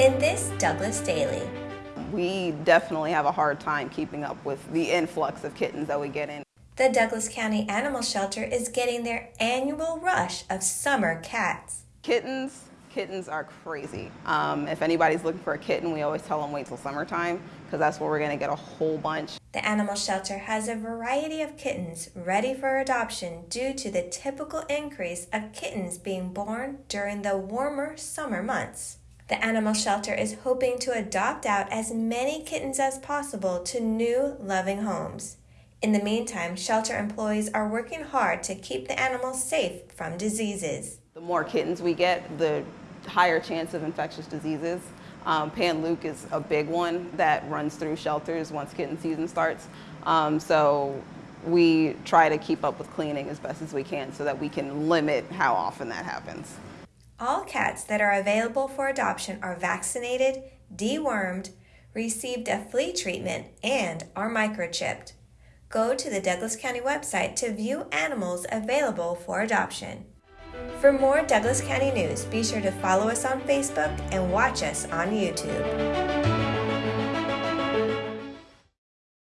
In this Douglas Daily, we definitely have a hard time keeping up with the influx of kittens that we get in. The Douglas County Animal Shelter is getting their annual rush of summer cats. Kittens, kittens are crazy. Um, if anybody's looking for a kitten, we always tell them wait till summertime because that's where we're going to get a whole bunch. The animal shelter has a variety of kittens ready for adoption due to the typical increase of kittens being born during the warmer summer months. The animal shelter is hoping to adopt out as many kittens as possible to new loving homes. In the meantime, shelter employees are working hard to keep the animals safe from diseases. The more kittens we get, the higher chance of infectious diseases. Um, Panleuk is a big one that runs through shelters once kitten season starts. Um, so we try to keep up with cleaning as best as we can so that we can limit how often that happens. All cats that are available for adoption are vaccinated, dewormed, received a flea treatment, and are microchipped. Go to the Douglas County website to view animals available for adoption. For more Douglas County news, be sure to follow us on Facebook and watch us on YouTube.